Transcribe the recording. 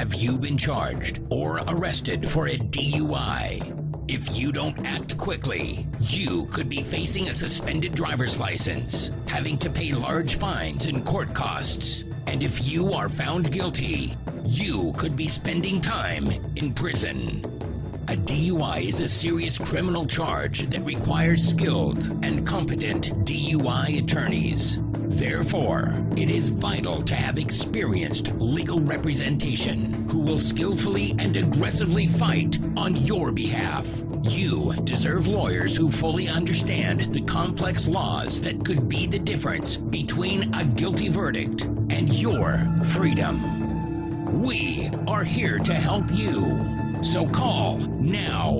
have you been charged or arrested for a DUI? If you don't act quickly, you could be facing a suspended driver's license, having to pay large fines and court costs. And if you are found guilty, you could be spending time in prison. A DUI is a serious criminal charge that requires skilled and competent DUI attorneys. Therefore, it is vital to have experienced legal representation who will skillfully and aggressively fight on your behalf. You deserve lawyers who fully understand the complex laws that could be the difference between a guilty verdict and your freedom. We are here to help you. So call now.